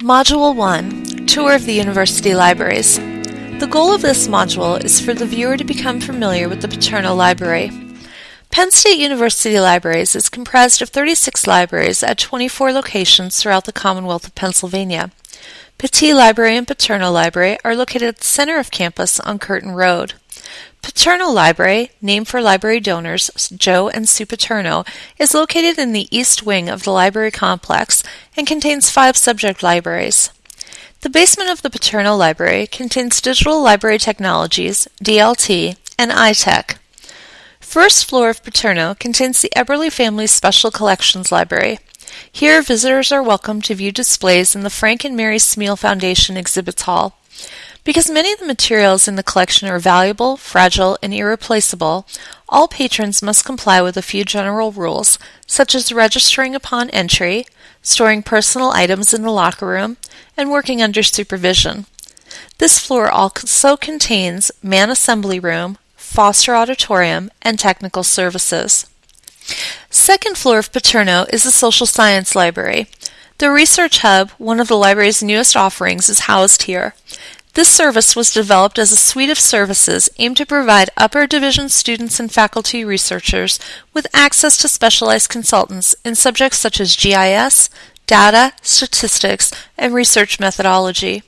Module 1 Tour of the University Libraries. The goal of this module is for the viewer to become familiar with the Paterno Library. Penn State University Libraries is comprised of 36 libraries at 24 locations throughout the Commonwealth of Pennsylvania. Pattee Library and Paterno Library are located at the center of campus on Curtin Road. Paterno Library, named for library donors Joe and Sue Paterno, is located in the east wing of the library complex and contains five subject libraries. The basement of the Paterno Library contains Digital Library Technologies, DLT, and iTech. First floor of Paterno contains the Eberly Family Special Collections Library. Here, visitors are welcome to view displays in the Frank and Mary Smeal Foundation Exhibits Hall. Because many of the materials in the collection are valuable, fragile, and irreplaceable, all patrons must comply with a few general rules, such as registering upon entry, storing personal items in the locker room, and working under supervision. This floor also contains man assembly room, Foster Auditorium, and technical services. Second floor of Paterno is the Social Science Library. The Research Hub, one of the library's newest offerings, is housed here. This service was developed as a suite of services aimed to provide upper division students and faculty researchers with access to specialized consultants in subjects such as GIS, data, statistics, and research methodology.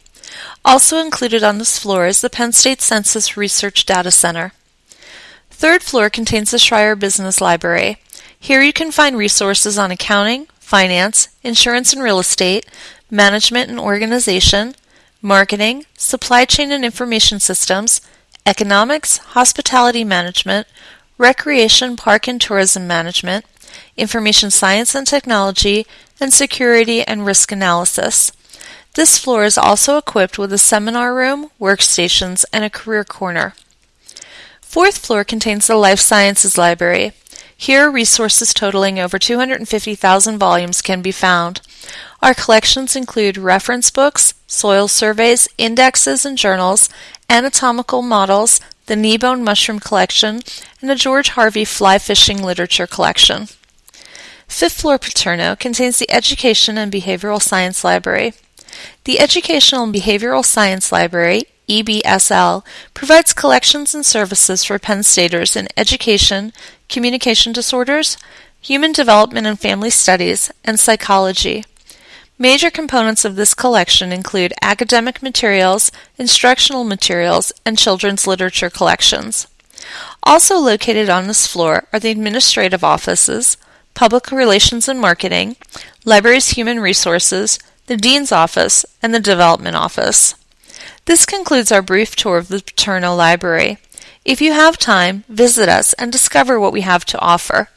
Also included on this floor is the Penn State Census Research Data Center. Third floor contains the Schreyer Business Library. Here you can find resources on accounting, finance, insurance and real estate, management and organization, marketing, supply chain and information systems, economics, hospitality management, recreation, park and tourism management, information science and technology, and security and risk analysis. This floor is also equipped with a seminar room, workstations, and a career corner. Fourth floor contains the Life Sciences Library. Here, resources totaling over 250,000 volumes can be found. Our collections include reference books, soil surveys, indexes and journals, anatomical models, the Kneebone Mushroom Collection, and the George Harvey Fly Fishing Literature Collection. Fifth floor Paterno contains the Education and Behavioral Science Library. The Educational and Behavioral Science Library, EBSL, provides collections and services for Penn Staters in education, communication disorders, human development and family studies, and psychology. Major components of this collection include academic materials, instructional materials, and children's literature collections. Also located on this floor are the administrative offices, public relations and marketing, library's human resources, the dean's office, and the development office. This concludes our brief tour of the Paterno Library. If you have time, visit us and discover what we have to offer.